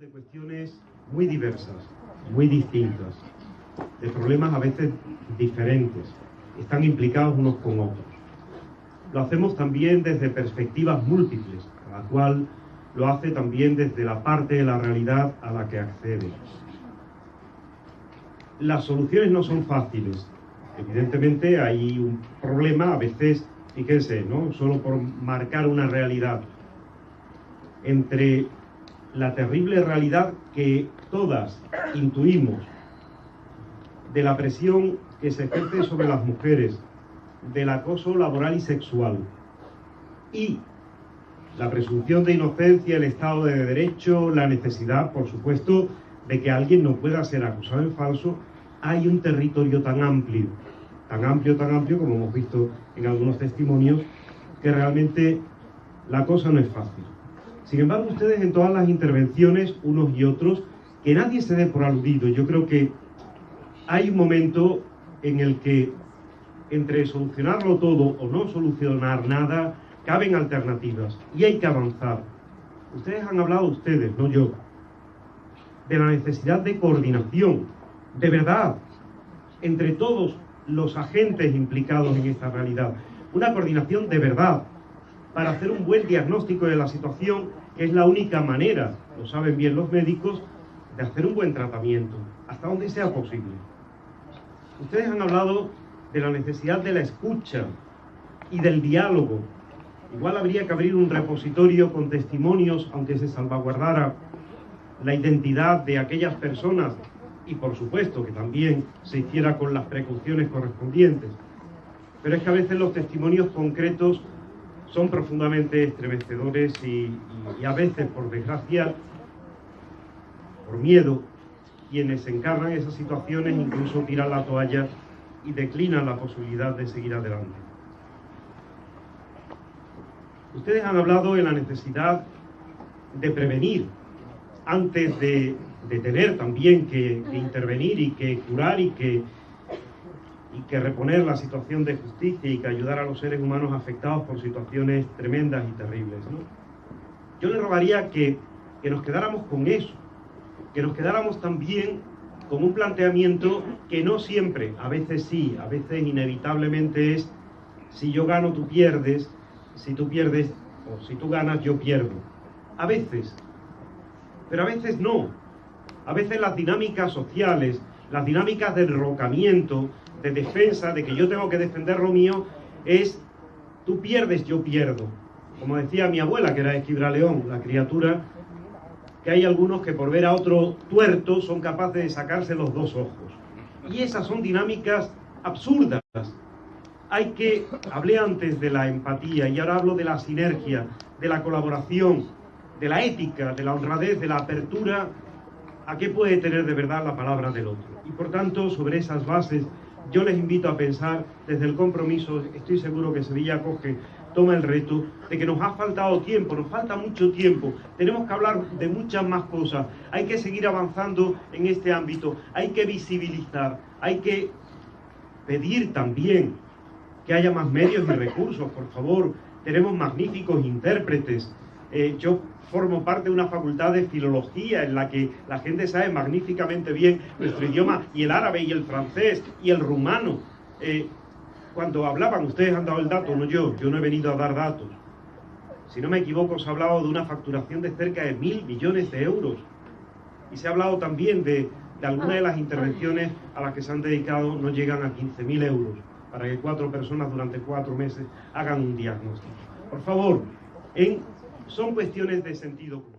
de cuestiones muy diversas, muy distintas, de problemas a veces diferentes, están implicados unos con otros. Lo hacemos también desde perspectivas múltiples, la cual lo hace también desde la parte de la realidad a la que accede. Las soluciones no son fáciles. Evidentemente hay un problema, a veces, fíjense, ¿no? solo por marcar una realidad, entre la terrible realidad que todas intuimos de la presión que se ejerce sobre las mujeres, del acoso laboral y sexual y la presunción de inocencia, el Estado de Derecho, la necesidad, por supuesto, de que alguien no pueda ser acusado en falso, hay un territorio tan amplio, tan amplio, tan amplio, como hemos visto en algunos testimonios, que realmente la cosa no es fácil. Sin embargo, ustedes en todas las intervenciones, unos y otros, que nadie se dé por aludido. Yo creo que hay un momento en el que entre solucionarlo todo o no solucionar nada, caben alternativas y hay que avanzar. Ustedes han hablado, ustedes, no yo, de la necesidad de coordinación, de verdad, entre todos los agentes implicados en esta realidad. Una coordinación de verdad, para hacer un buen diagnóstico de la situación, que es la única manera, lo saben bien los médicos, de hacer un buen tratamiento, hasta donde sea posible. Ustedes han hablado de la necesidad de la escucha y del diálogo. Igual habría que abrir un repositorio con testimonios, aunque se salvaguardara la identidad de aquellas personas y por supuesto que también se hiciera con las precauciones correspondientes. Pero es que a veces los testimonios concretos son profundamente estremecedores y, a veces, por desgracia, por miedo, quienes encarnan esas situaciones incluso tiran la toalla y declinan la posibilidad de seguir adelante. Ustedes han hablado de la necesidad de prevenir antes de, tener también que intervenir y que curar y que y que reponer la situación de justicia y que ayudar a los seres humanos afectados por situaciones tremendas y terribles. Yo le rogaría que, que nos quedáramos con eso, que nos quedáramos también con un planteamiento que no siempre, a veces sí, a veces inevitablemente es, si yo gano tú pierdes, si tú pierdes o si tú ganas yo pierdo. A veces, pero a veces no. A veces las dinámicas sociales, las dinámicas del rocamiento, de defensa, de que yo tengo que defender lo mío, es tú pierdes, yo pierdo. Como decía mi abuela, que era Esquibra León, la criatura, que hay algunos que por ver a otro tuerto son capaces de sacarse los dos ojos. Y esas son dinámicas absurdas. Hay que, hablé antes de la empatía y ahora hablo de la sinergia, de la colaboración, de la ética, de la honradez, de la apertura a qué puede tener de verdad la palabra del otro. Y por tanto, sobre esas bases yo les invito a pensar desde el compromiso, estoy seguro que Sevilla Coge toma el reto de que nos ha faltado tiempo, nos falta mucho tiempo, tenemos que hablar de muchas más cosas, hay que seguir avanzando en este ámbito, hay que visibilizar, hay que pedir también que haya más medios y recursos, por favor, tenemos magníficos intérpretes, eh, yo formo parte de una facultad de filología en la que la gente sabe magníficamente bien nuestro idioma y el árabe y el francés y el rumano. Eh, cuando hablaban, ustedes han dado el dato, no yo, yo no he venido a dar datos. Si no me equivoco, se ha hablado de una facturación de cerca de mil millones de euros. Y se ha hablado también de, de algunas de las intervenciones a las que se han dedicado no llegan a 15.000 euros para que cuatro personas durante cuatro meses hagan un diagnóstico. Por favor, en son cuestiones de sentido común.